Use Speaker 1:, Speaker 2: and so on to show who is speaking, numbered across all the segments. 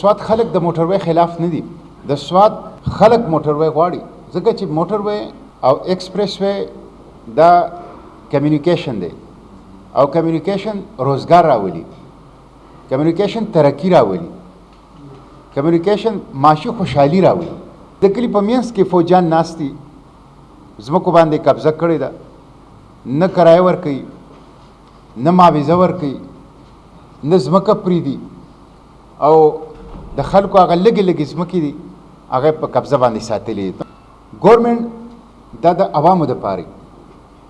Speaker 1: سوات خلک د موټروې خلاف نه دي، د سوات خلک موټروې غواړي، ځکه چې موټروې او ایکسپریس وې دا کمیونیکیشن دی او کمیونیکیشن روزګار راولي، کمیونیکیشن ترقي راولي، کمیونیکیشن معاشي خوشحالي راولي. د کلي په مینځ کې فوجیان ناست دي، ځمکو باندې قبضه کړې ده، نه کرایه ورکوي، نه معاوضه ورکوي، نه ځمکه پریږدي. او د خلکو هغه لګي لګي ځمکې دي هغه په قبضه باندې ساتلي ګورنمنت دا د عوامو د پاره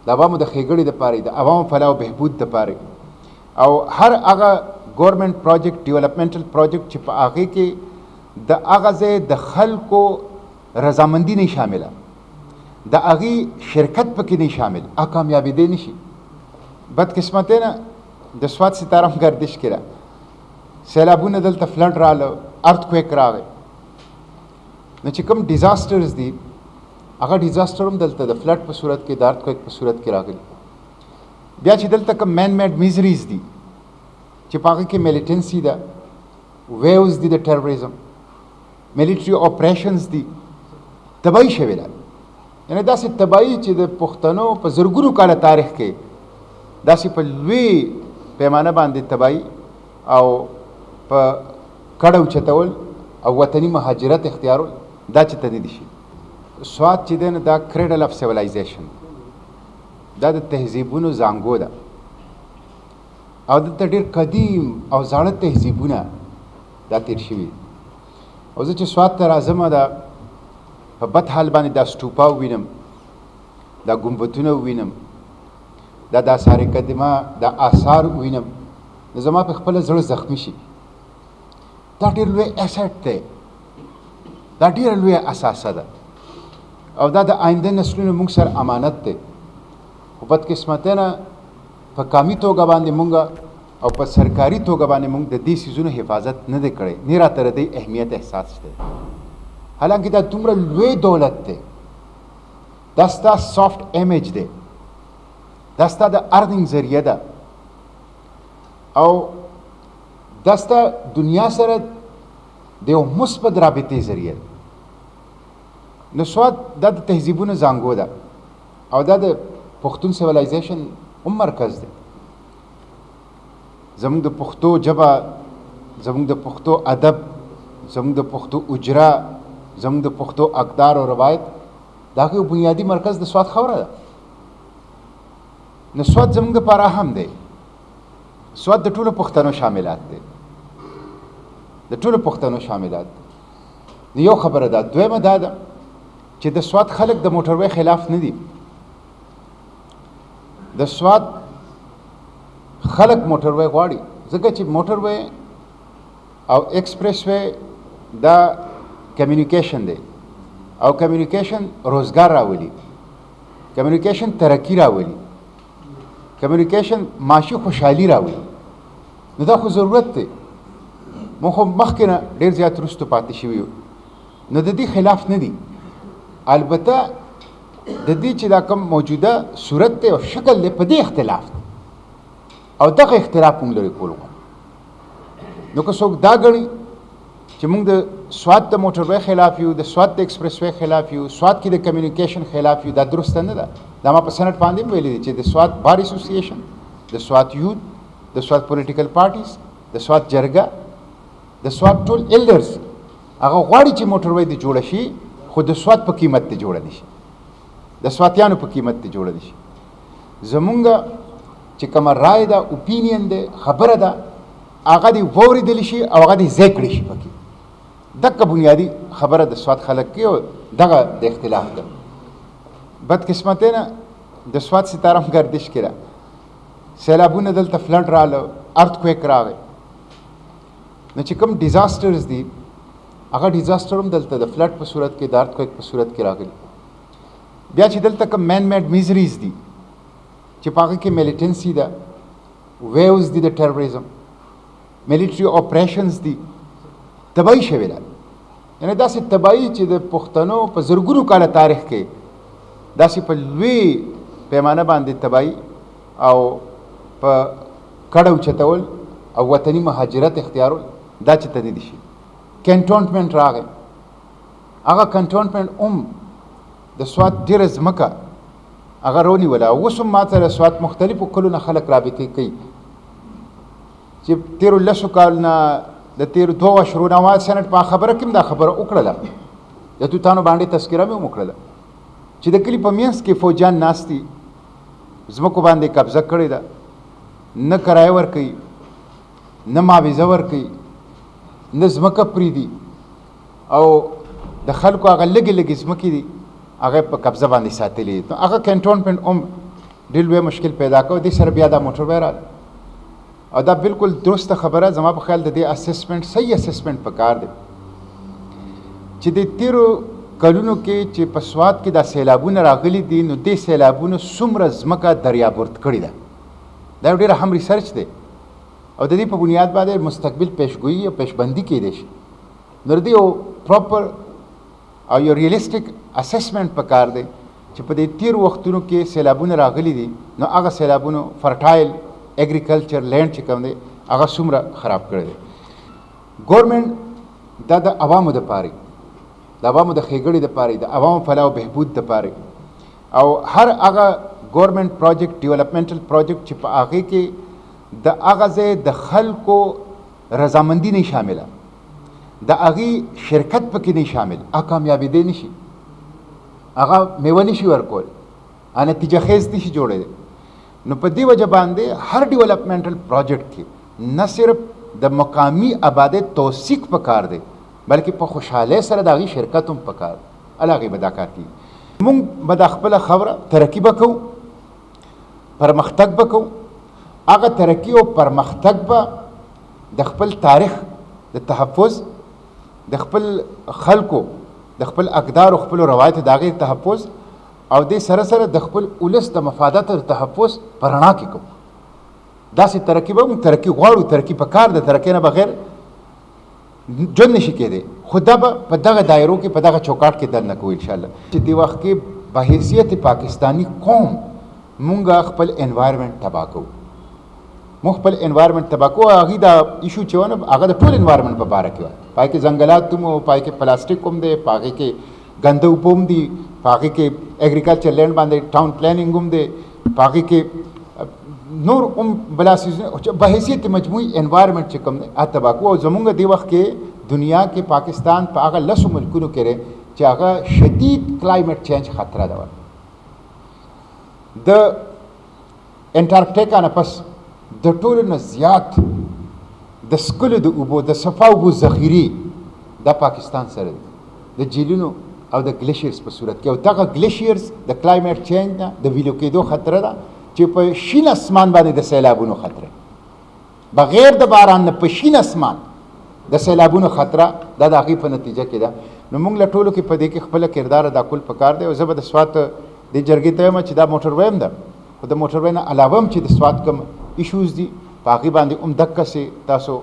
Speaker 1: د عوامو د خېګړې د پاره د عوامو فلاح او بهبود د پاره او هر هغه ګورنمنت پروجیکټ ډیولپمنټل پروجیکټ چې په هغه کې د هغه ځای د خلکو رضامندي نه شامله د هغه شرکت پکې نه شامل ا کامیابې دي نشي بدقسمتۍ نه د سواد ستاره هم گردش کړه سیلابونه دلته فلډ رااله ارت کویک راغی نو چې کوم ډیزاسترز دي هغه ډیزاستر هم دلته د فلډ په صورت کې د ارت کویک په صورت کې راغلي بیا چې دلته کوم مین میډ میزریز دي چې په هغه کې میلیټنسي ده ویوز دي د ټیرریزم میلیټري اپریشنز دي تباهي شوې ده یعنی داسې تبایی چې د پښتنو په زرګونو کاله تاریخ کې داسې په لوی پیمانه باندې تبایی او په کډو چتول او وطني مهاجرت اختیارول دا چې تدې دي شي سواد چې دین دا کریډل اف سیولایزیشن دا د تهذیبونو زنګو ده او دلته ډېر قدیم او زاړه تهذیبونه دا تیر شوي او زه چې سوات ته راځم دا په بد حال باندې دا سټوپا وینم دا ګمبتونه وینم دا د آثار قدیمه دا آثار وینم نو زما په خپل زړه زخمی شي دا ډېر لوی اسټ دی دا ډېر لوی اساسه ده او دا د آینده نسلونو موږ سره امانت دی خو بدقسمتۍ نه په کامي توګه باندې موږ او په سرکاري توګه باندې موږ د دې سیزونو حفاظت نه دی کړی نه راته د دې اهمیت احساس شته حالانکه دا دومره لوی دولت دی دا ستا سافټ امیج دی دا ستا د ارننګ ذریعه ده او دا ستا دنیا سره د یو مثبت رابطې ذریعه ده نو سواد دا د تهذیبونو ځانګو ده او دا د پښتون سیولایزیشن هم مرکز دی زموږ د پښتو ژبه زموږ د پښتو ادب زموږ د پښتو اجرا زموږ د پښتو اقدار او روایت دا یو بنیادی مرکز د سواد خوره ده نو سواد زموږ د پاره هم دی سواد د ټولو پښتنو شاملات دی د ټولو پښتنو شاملات دی یو خبره ده دویمه دا ده چې د سواد خلک د موټروي خلاف نه دي د سوات خلک موټر وای غواړي ځکه چې موټر وای او ایکسپریس وای دا کمیونیکیشن دی او کمیونیکیشن روزګار راولي کمیونیکیشن ترقی راولي کمیونیکیشن معاشي خوشحالي راولي نو دا خو ضرورت دی موږ خو مخکې نه ډېر زیات وروسته پاتې شوي یو نو د دې خلاف نه دي البته د دې چې دا کوم موجوده صورت دی او شکل دی په دې اختلاف دی او دغه اختلاف موږ لري کول غواړو نو که څوک دا غړي چې موږ د سواد د موټر وای خلاف یو د سواد د ایکسپریس وای خلاف یو سواد کې د کمیونیکیشن خلاف یو دا درسته نه ده دا ما په سنټ باندې ویلي دي چې د سواد بار اسوسییشن د سواد یوت د سواد پولیټیکل پارټیز د سواد جرګه د سواد ټول ایلډرز هغه غواړي چې موټروی دې جوړه شي خو د سوات په قیمت دې جوړه نشي د سواتیانو په قیمت دې جوړه نشي زمونږ چې کومه رائے ده اوپینین ده خبره ده هغه دی ووریدل شي او هغه دی ځای کړی شي پکې دغه بنیادی خبره د سواد خلک کې او دغه د اختلاف ده بدقسمتۍ نه د سواد ستاره هم گردش کړه سیلابونه دلته فلډ رااله ارتکویک راغی نه چې کوم ډیزاسترز دي هغه ډیزاستر هم دلته د فلډ په صورت کې د ارتکویک په صورت کې راغلي بیا چې دلته کوم مین میډ میزریز دي چې په هغه کې میلیټنسي ده ویوز دي د ټیرریزم میلیټري اپریشنز دي تباهي شوې ده یعنی داسې تبایی چې د پښتنو په زرګونو کاله تاریخ کې داسې په لوی پیمانه باندې تبایی او په کډو چتول او وطني مهاجرت اختیارول دا چې تنه دي شي کنټونټمنټ راغی هغه کنټونټمنټ هم د سواد ډیر زمکه هغه رونی ولا اوس هم ماته د سواد مختلفو کلونو خلک رابطه کوي چې تیر لسو کال نه د تیر دوه شرو نه واه سنټ په خبره کې دا خبره وکړله د توتانو باندې تذکره مې وکړله چې د کلی په مینس کې فوجان ناشتي زمکو باندې قبضه کړې ده نه کرای ور کوي نه معاوضه ور کوي نه زمکه پری دي او د خلکو هغه لګي لګي زمکې دي هغه په قبضه باندې ساتلې هغه کنټونمنت هم ډیر لوی مشکل پیدا کو دي سره بیا دا موټر وایرال او دا بالکل درسته خبره زما په خیال د دې اسسمنټ صحیح اسسمنټ پکار دی چې د تیرو کلونو کې چې په سواد کې دا سیلابونه راغلي دي نو دې سیلابونو څومره ځمکه دریابورت کړې ده دا ډېر هم ریسرچ دی او د دې په بنیاد باندې مستقبل پیشګویي او پیشبندي کېدای شي نو دې یو پراپر او یو ریالیستیک اسسمنټ پکار دی چې په دې تیر وختونو کې سیلابونه راغلي دي نو هغه سیلابونو فرټایل اګریکلچر لینډ چې کوم دی هغه څومره خراب کړی دی ګورنمنت دا د عوامو د پاره د عوامو د خېګړې د پاره د عوامو فلاح او بهبود د پاره او هر هغه ګورنمنت پروجیکټ ډیولپمنټل پروجیکټ چې په هغه کې د هغه ځای د خلکو رضامندي نه شامله د هغه شرکت پکې نه شامل ا کامیابې دی نشي هغه میوه نشي ورکول ا نتیجه خیز نشي جوړې نو په دې وجه باندې هر ډیولپمنټل پروجیکټ کې نه صرف د مقامی آبادې توثیق پکار دی بلکې په خوشاله سره داغي شرکت هم پکار علاوه به دا کار کی مونږ به د خپل خبره ترقی وکړو پرمختګ به کوو هغه ترقي او پرمختګ به د خپل تاریخ د تحفظ د خپل خلکو د خپل اقدار او خپل روایت د هغې تحفظ او د سره سره د خپل ولس د مفادات او تحفظ په رڼا کې کوو داسې ترقي به موږ ترقي غواړو ترقي په کار د ترقي نه بغیر جون نشي کېدی خو دا به په دغه دایرو کې په دغه چوکاټ کې درنه کوو انشاءالله چې دې وخت کې په حیثیت پاکستانی قوم مونږه خپل انوایرمنټ تبا کوو مو خپل انوایرمنټ تبا کوو هغه دا ایشو چې ونه هغه د ټول انوایرمنټ په باره کې وای پای کې ځنګلات تم او پای کې پلاستیک کوم دی پای کې ګنده وبوم دی پای کې اګریکلچر لینډ باندې ټاون پلانینګ هم دی پاګه کې نور هم بلا سیزونه چې به حیثیت مجموعي انوایرنمنت چې کوم ا تباکو او زمونږ دی وخت کې دنیا کې پاکستان په هغه لسو ملکونو کې چې هغه شدید کلایمټ چینج خطر ده د انټارکټیکا نه پس د ټولو نه زیات د سکلو د اوبو د صفا اوبو ذخیره د پاکستان سره دی د جیلونو او د ګلیشیرز په صورت کې او دغه ګلیشیرز د کلایمټ چینج نه د ویلو کېدو خطر ده چې په شین اسمان باندې د سیلابونو خطر بغیر د باران نه په شین اسمان د سیلابونو خطر د داغي په نتیجه کې ده نو موږ له ټولو کې په دې کې خپل کردار ادا کول پکار دی او زه به د سوات د جرګې ته یم چې دا موټر ویم ده خو د موټر وین علاوه هم چې د سوات کوم ایشوز دي په هغه باندې هم دک سي تاسو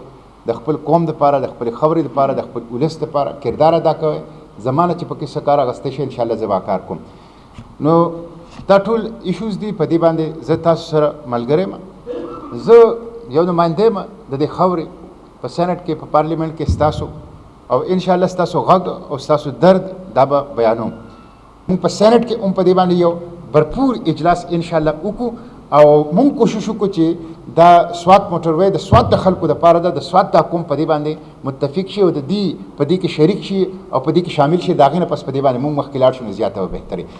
Speaker 1: د خپل قوم لپاره د خپلې خاورې لپاره د خپل ولس لپاره کردار ادا کوئ زما نه چې پکې څه کار اغستی شي انشاءالله زه به کار کوم نو دا ټول ایشوز دي په دې باندې زه تاسو سره ملګری یم زه یو نماینده یم د دې خاورې په سینټ کې په پارلیمنټ کې ستاسو او انشاءالله ستاسو غږ او ستاسو درد دا به بیانوم موږ په سېنات کې هم په دې باندې یو برپور اجلاس ان شاء الله وکړو او مونږ کوشش وکړو چې دا سوات موټر وای د سوات د خلکو د پاره د سوات د حکومت په دې باندې متفق شي او د دې په دې کې شریک شي او په دې کې شامل شي دا غینه پس په دې باندې مونږ مخکې لاړ شو زیاته او بهتري